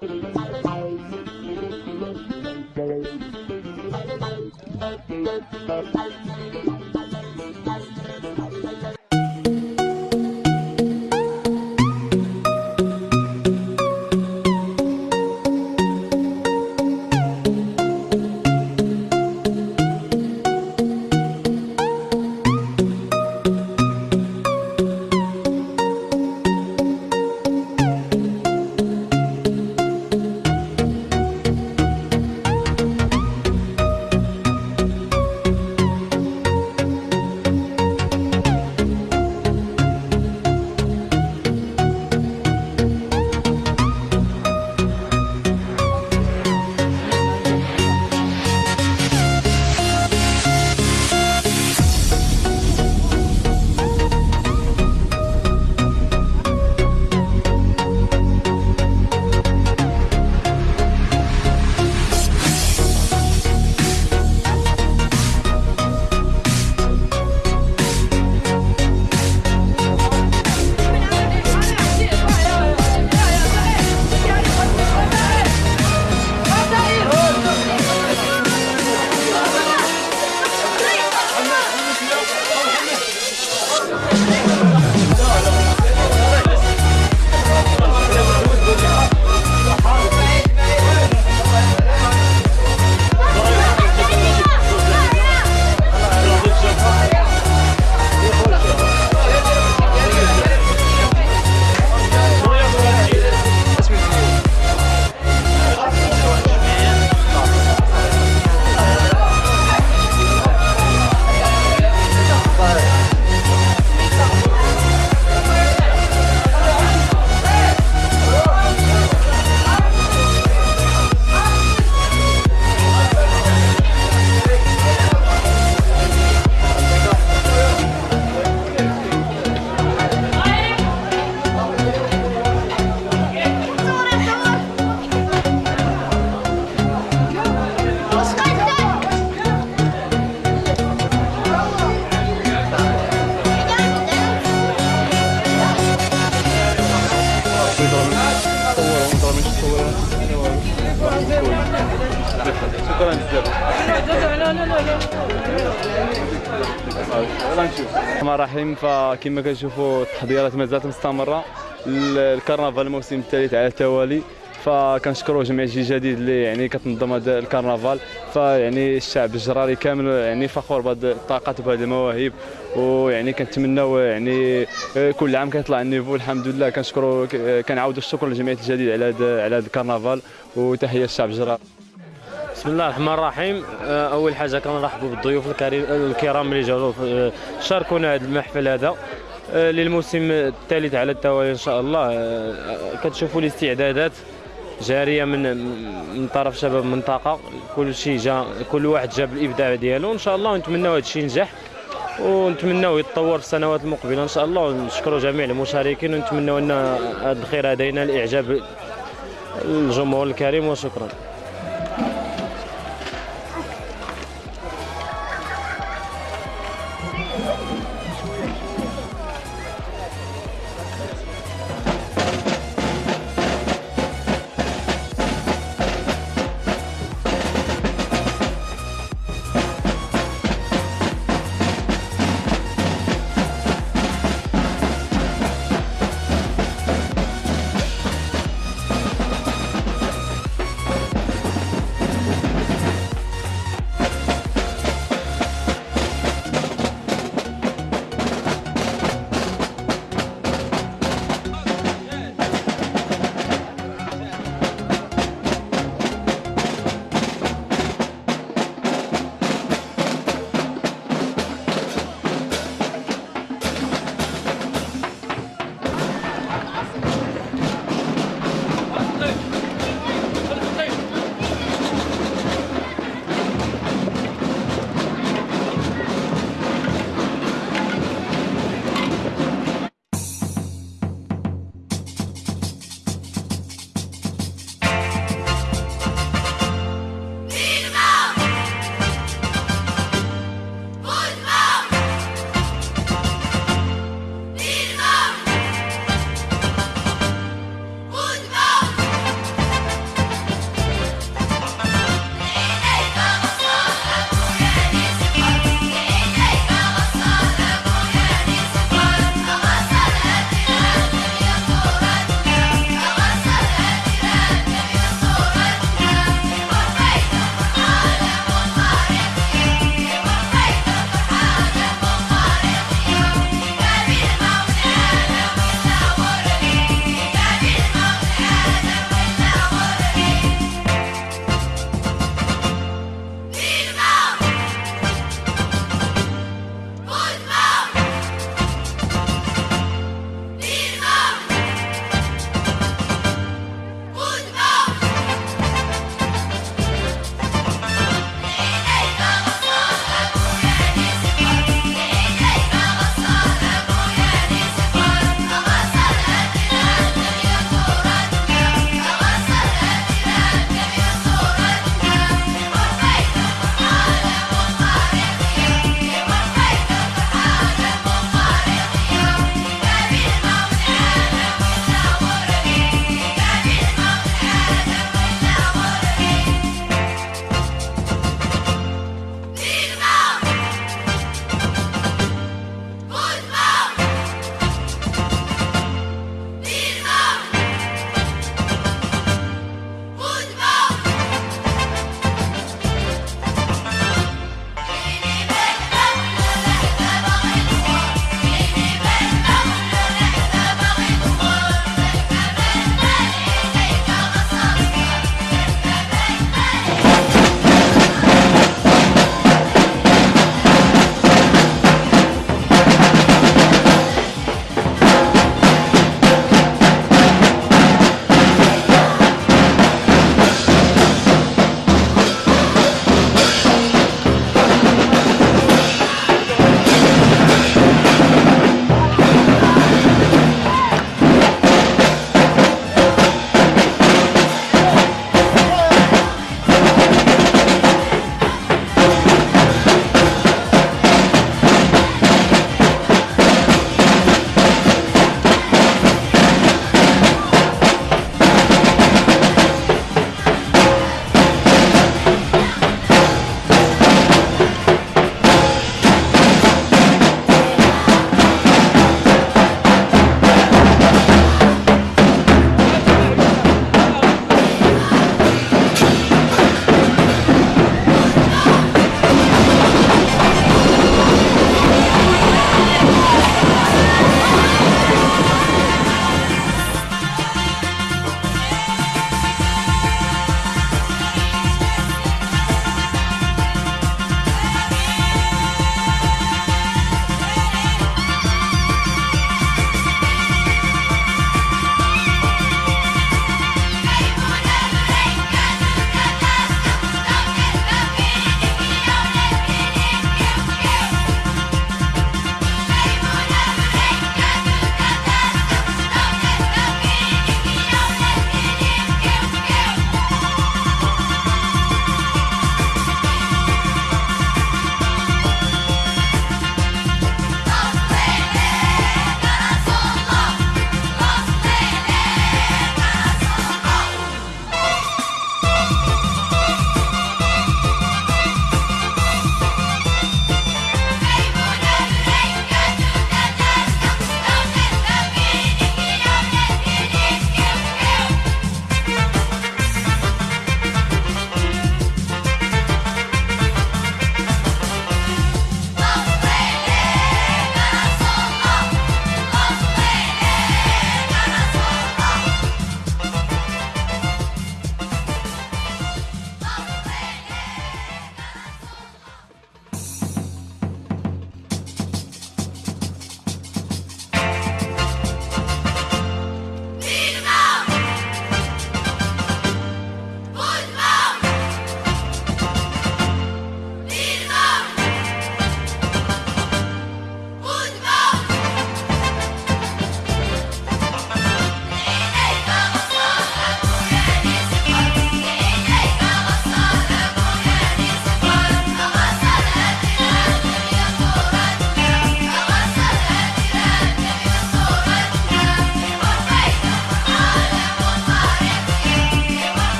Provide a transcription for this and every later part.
Thank you. الرحمن الرحيم فكما كنشوفوا التحضيرات مازالت مستمرة. الكرنفال الموسم الثالث على التوالي. فكنشكروا جميع الجيل الجديد اللي يعني كتنظم هذا الكرنفال. فيعني الشعب الجراري كامل يعني فخور بهذه الطاقات وبهذه المواهب. ويعني كنتمناو يعني كل عام كيطلع النيفو. الحمد لله. كنشكروا كنعاودوا الشكر لجمعيه الجديد على هذا على هذا الكرنفال. وتحية للشعب الجراري. بسم الله الرحمن الرحيم. آه، أول حاجة كنرحبوا بالضيوف الكريم الكرام اللي جاوا آه، شاركونا هذا المحفل هذا. آه، للموسم الثالث على التوالي إن شاء الله. كتشوفوا الاستعدادات جارية من من طرف شباب المنطقة. كل شيء جا كل واحد جاب الإبداع ديالو. إن شاء الله ونتمنوا هذا الشيء ينجح ونتمنوا يتطور في السنوات المقبلة إن شاء الله. ونشكروا جميع المشاركين ونتمنوا أن هذا الخير هذا ينال اعجاب الجمهور الكريم. وشكرا.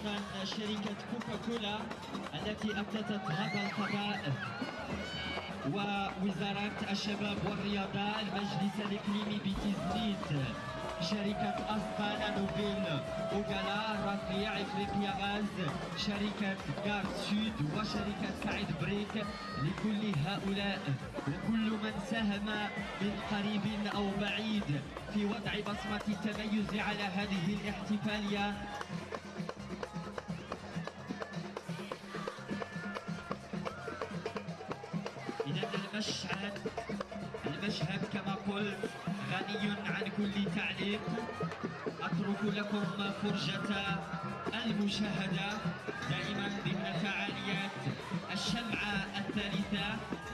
أيضا شركة كوكاكولا التي أبتتت هذا القضاء ووزارة الشباب والرياضة المجلس الإقليمي بتزنيت شركة أسبانا نوبيل أوغالا رفيع إفريقيا غاز شركة غار سود وشركة سعيد بريك لكل هؤلاء وكل من ساهم من قريب أو بعيد في وضع بصمة التميز على هذه الاحتفالية غني عن كل تعليق. أترك لكم فرجة المشاهدة دائما ضمن فعاليات الشمعة الثالثة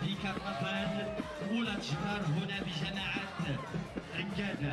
لكرنفال أولى جهار هنا بجماعة ركادة